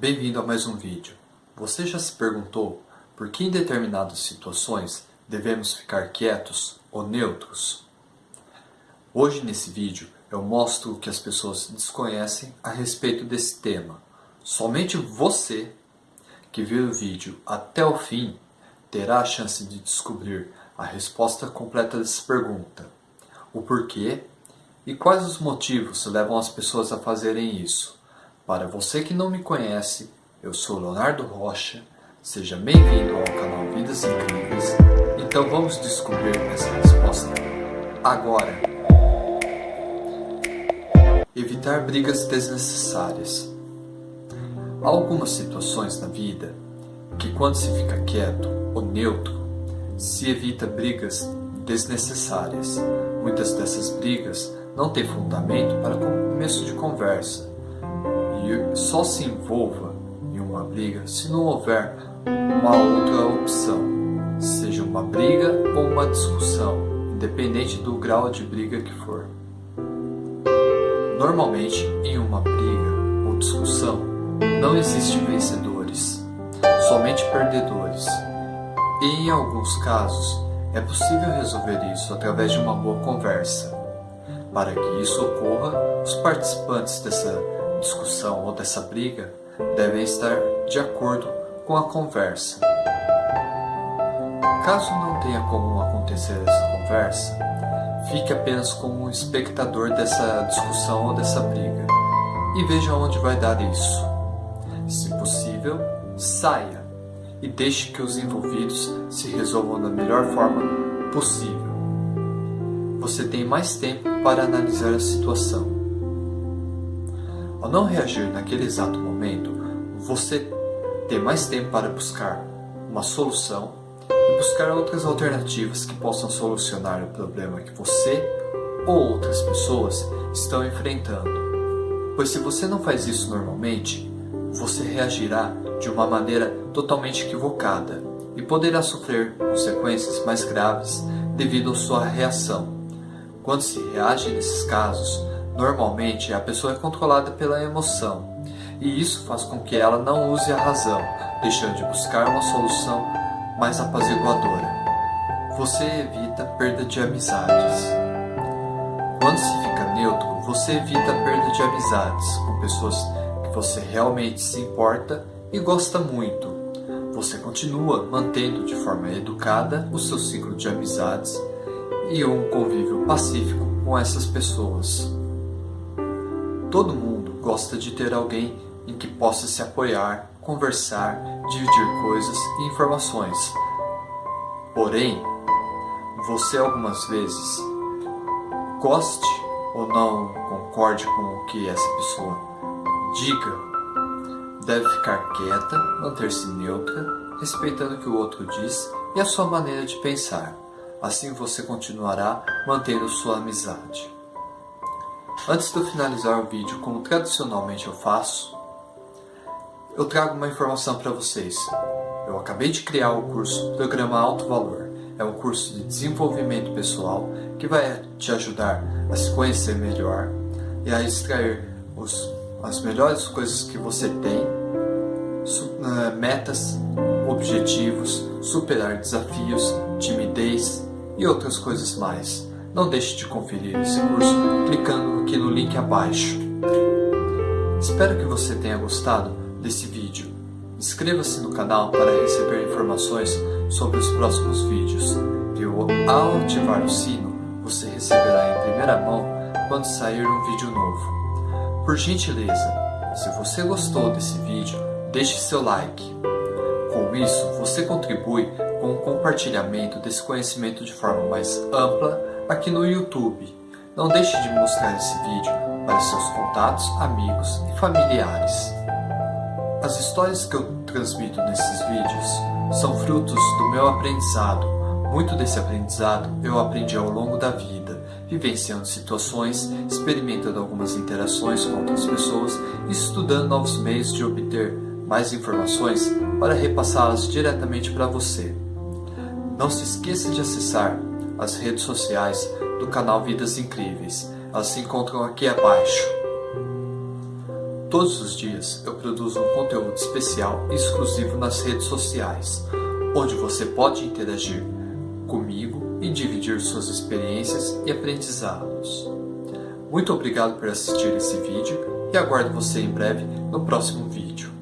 Bem-vindo a mais um vídeo. Você já se perguntou por que em determinadas situações devemos ficar quietos ou neutros? Hoje nesse vídeo eu mostro o que as pessoas desconhecem a respeito desse tema. Somente você que viu o vídeo até o fim terá a chance de descobrir a resposta completa dessa pergunta. O porquê e quais os motivos levam as pessoas a fazerem isso. Para você que não me conhece, eu sou Leonardo Rocha, seja bem-vindo ao canal Vidas Incríveis. Então vamos descobrir essa resposta agora. Evitar brigas desnecessárias. Há algumas situações na vida que quando se fica quieto ou neutro, se evita brigas desnecessárias. Muitas dessas brigas não têm fundamento para começo de conversa só se envolva em uma briga se não houver uma outra opção, seja uma briga ou uma discussão, independente do grau de briga que for. Normalmente, em uma briga ou discussão, não existe vencedores, somente perdedores. E em alguns casos, é possível resolver isso através de uma boa conversa. Para que isso ocorra, os participantes dessa discussão ou dessa briga devem estar de acordo com a conversa. Caso não tenha como acontecer essa conversa, fique apenas como um espectador dessa discussão ou dessa briga e veja onde vai dar isso. Se possível, saia e deixe que os envolvidos se resolvam da melhor forma possível. Você tem mais tempo para analisar a situação. Ao não reagir naquele exato momento, você tem mais tempo para buscar uma solução e buscar outras alternativas que possam solucionar o problema que você ou outras pessoas estão enfrentando. Pois se você não faz isso normalmente, você reagirá de uma maneira totalmente equivocada e poderá sofrer consequências mais graves devido à sua reação. Quando se reage nesses casos, Normalmente, a pessoa é controlada pela emoção, e isso faz com que ela não use a razão, deixando de buscar uma solução mais apaziguadora. Você evita perda de amizades. Quando se fica neutro, você evita perda de amizades com pessoas que você realmente se importa e gosta muito. Você continua mantendo de forma educada o seu ciclo de amizades e um convívio pacífico com essas pessoas. Todo mundo gosta de ter alguém em que possa se apoiar, conversar, dividir coisas e informações. Porém, você algumas vezes goste ou não concorde com o que essa pessoa diga, deve ficar quieta, manter-se neutra, respeitando o que o outro diz e a sua maneira de pensar. Assim você continuará mantendo sua amizade. Antes de eu finalizar o vídeo, como tradicionalmente eu faço, eu trago uma informação para vocês. Eu acabei de criar o curso Programa Alto Valor. É um curso de desenvolvimento pessoal que vai te ajudar a se conhecer melhor e a extrair os, as melhores coisas que você tem, eh, metas, objetivos, superar desafios, timidez e outras coisas mais. Não deixe de conferir esse curso clicando aqui no link abaixo. Espero que você tenha gostado desse vídeo. Inscreva-se no canal para receber informações sobre os próximos vídeos. E ao ativar o sino, você receberá em primeira mão quando sair um vídeo novo. Por gentileza, se você gostou desse vídeo, deixe seu like. Com isso, você contribui com o compartilhamento desse conhecimento de forma mais ampla aqui no YouTube. Não deixe de mostrar esse vídeo para seus contatos, amigos e familiares. As histórias que eu transmito nesses vídeos são frutos do meu aprendizado. Muito desse aprendizado eu aprendi ao longo da vida, vivenciando situações, experimentando algumas interações com outras pessoas e estudando novos meios de obter mais informações para repassá-las diretamente para você. Não se esqueça de acessar as redes sociais do canal Vidas Incríveis. Elas se encontram aqui abaixo. Todos os dias eu produzo um conteúdo especial e exclusivo nas redes sociais, onde você pode interagir comigo e dividir suas experiências e aprendizados. Muito obrigado por assistir esse vídeo e aguardo você em breve no próximo vídeo.